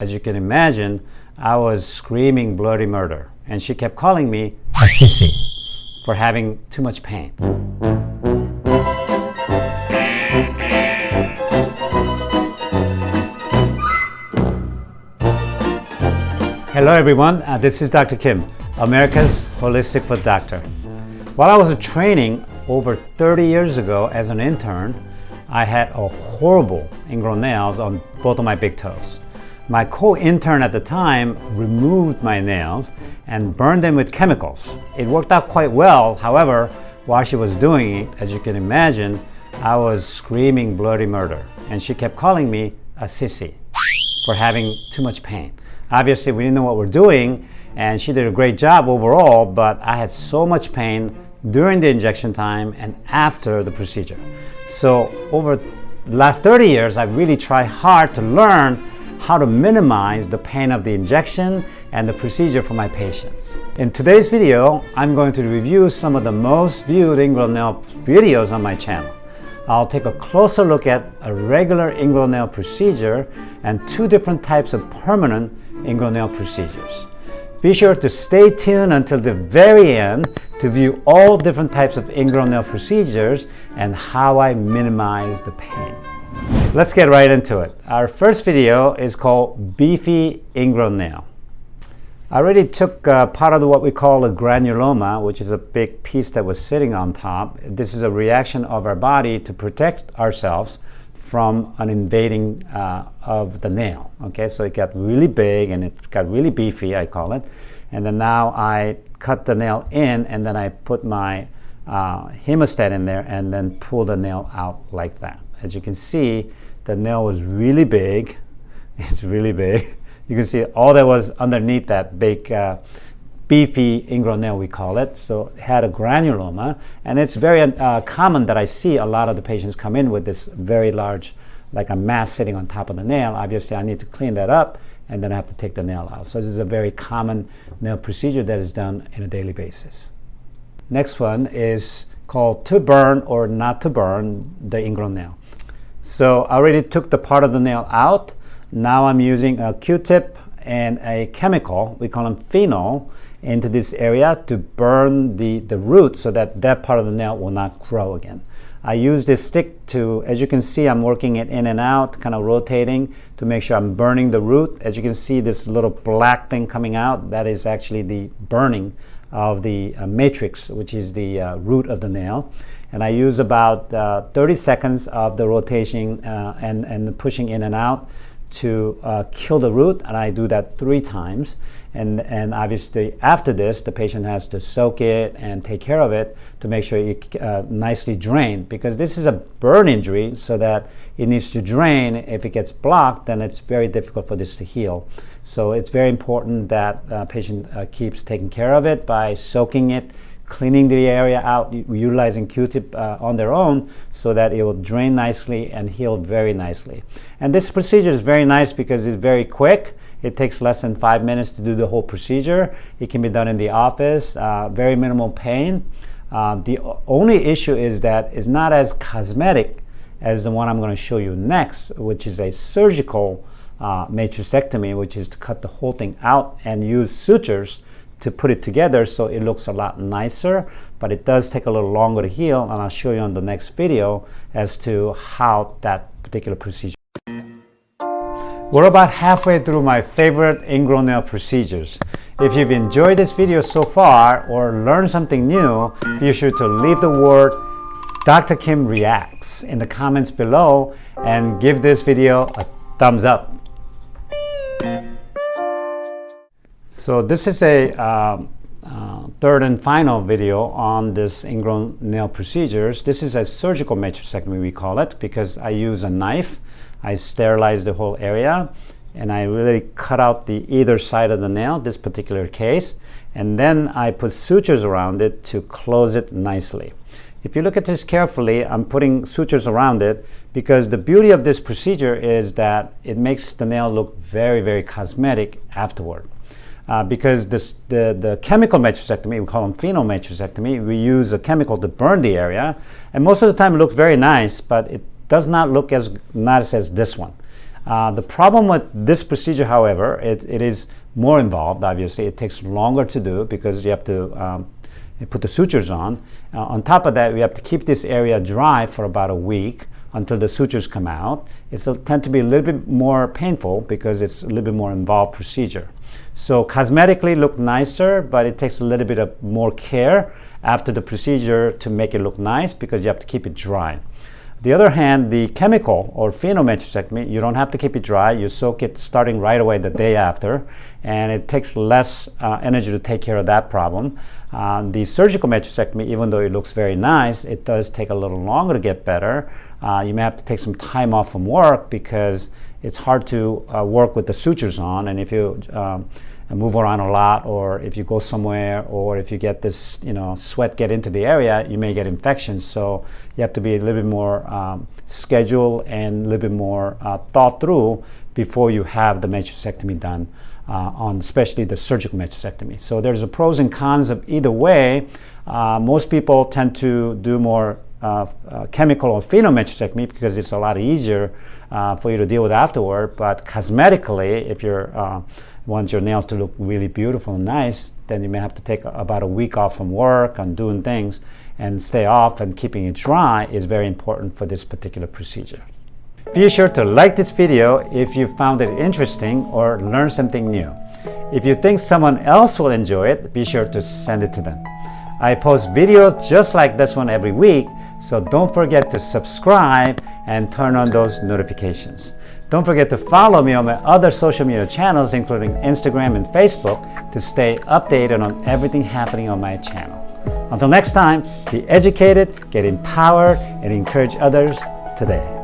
As you can imagine, I was screaming bloody murder, and she kept calling me a sissy for having too much pain. Hello everyone, uh, this is Dr. Kim, America's Holistic Foot Doctor. While I was training over 30 years ago as an intern, I had a horrible ingrown nails on both of my big toes. My co-intern at the time removed my nails and burned them with chemicals. It worked out quite well. However, while she was doing it, as you can imagine, I was screaming bloody murder. And she kept calling me a sissy for having too much pain. Obviously, we didn't know what we're doing, and she did a great job overall, but I had so much pain during the injection time and after the procedure. So over the last 30 years, I really tried hard to learn how to minimize the pain of the injection and the procedure for my patients. In today's video, I'm going to review some of the most viewed ingrown nail videos on my channel. I'll take a closer look at a regular ingrown nail procedure and two different types of permanent ingrown nail procedures. Be sure to stay tuned until the very end to view all different types of ingrown nail procedures and how I minimize the pain. Let's get right into it. Our first video is called Beefy Ingrown Nail. I already took uh, part of what we call a granuloma, which is a big piece that was sitting on top. This is a reaction of our body to protect ourselves from an invading uh, of the nail. Okay, so it got really big and it got really beefy, I call it. And then now I cut the nail in and then I put my uh, hemostat in there and then pull the nail out like that. As you can see, the nail was really big. It's really big. You can see all that was underneath that big uh, beefy ingrown nail, we call it. So it had a granuloma. And it's very uh, common that I see a lot of the patients come in with this very large, like a mass sitting on top of the nail. Obviously, I need to clean that up and then I have to take the nail out. So this is a very common nail procedure that is done on a daily basis. Next one is called to burn or not to burn the ingrown nail. So I already took the part of the nail out. Now I'm using a Q-tip and a chemical, we call them phenol, into this area to burn the, the root so that that part of the nail will not grow again. I use this stick to, as you can see, I'm working it in and out, kind of rotating to make sure I'm burning the root. As you can see, this little black thing coming out, that is actually the burning of the uh, matrix, which is the uh, root of the nail. And I use about uh, 30 seconds of the rotation uh, and, and pushing in and out to uh, kill the root, and I do that three times. And, and obviously after this, the patient has to soak it and take care of it to make sure it uh, nicely drain because this is a burn injury so that it needs to drain. If it gets blocked, then it's very difficult for this to heal. So it's very important that uh, patient uh, keeps taking care of it by soaking it, cleaning the area out, utilizing Q-tip uh, on their own so that it will drain nicely and heal very nicely. And this procedure is very nice because it's very quick. It takes less than five minutes to do the whole procedure. It can be done in the office, uh, very minimal pain. Uh, the only issue is that it's not as cosmetic as the one I'm going to show you next, which is a surgical uh, matrixectomy, which is to cut the whole thing out and use sutures to put it together so it looks a lot nicer, but it does take a little longer to heal, and I'll show you on the next video as to how that particular procedure. We're about halfway through my favorite ingrown nail procedures. If you've enjoyed this video so far or learned something new, be sure to leave the word Dr. Kim Reacts in the comments below and give this video a thumbs up. So this is a uh, uh, third and final video on this ingrown nail procedures. This is a surgical matrixectomy we call it because I use a knife. I sterilize the whole area and I really cut out the either side of the nail, this particular case, and then I put sutures around it to close it nicely. If you look at this carefully, I'm putting sutures around it because the beauty of this procedure is that it makes the nail look very, very cosmetic afterward. Uh, because this, the, the chemical matrixectomy, we call them phenol matrixectomy, we use a chemical to burn the area. And most of the time it looks very nice, but it does not look as nice as this one. Uh, the problem with this procedure, however, it, it is more involved, obviously. It takes longer to do because you have to um, put the sutures on. Uh, on top of that, we have to keep this area dry for about a week until the sutures come out. It'll tend to be a little bit more painful because it's a little bit more involved procedure. So cosmetically look nicer, but it takes a little bit of more care after the procedure to make it look nice because you have to keep it dry. The other hand, the chemical or phenol matrixectomy, you don't have to keep it dry. You soak it starting right away the day after, and it takes less uh, energy to take care of that problem. Uh, the surgical matrixectomy, even though it looks very nice, it does take a little longer to get better. Uh, you may have to take some time off from work because it's hard to uh, work with the sutures on, and if you um, move around a lot or if you go somewhere or if you get this you know sweat get into the area you may get infections. So you have to be a little bit more um, scheduled and a little bit more uh, thought through before you have the matrixectomy done uh, on especially the surgical matrixectomy so there's a pros and cons of either way. Uh, most people tend to do more chemical or phenol matrixectomy because it's a lot easier uh, for you to deal with afterward. But cosmetically, if uh, want your nails to look really beautiful and nice, then you may have to take about a week off from work and doing things and stay off and keeping it dry is very important for this particular procedure. Be sure to like this video if you found it interesting or learned something new. If you think someone else will enjoy it, be sure to send it to them. I post videos just like this one every week, so don't forget to subscribe and turn on those notifications. Don't forget to follow me on my other social media channels, including Instagram and Facebook, to stay updated on everything happening on my channel. Until next time, be educated, get empowered, and encourage others today.